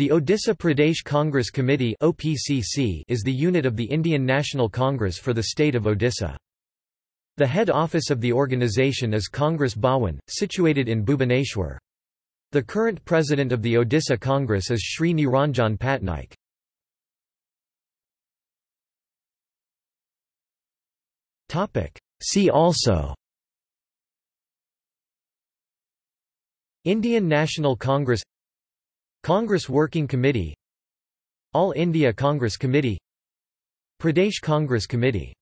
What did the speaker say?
The Odisha Pradesh Congress Committee is the unit of the Indian National Congress for the state of Odisha. The head office of the organisation is Congress Bhawan, situated in Bhubaneswar. The current president of the Odisha Congress is Sri Niranjan Patnaik. See also Indian National Congress Congress Working Committee All India Congress Committee Pradesh Congress Committee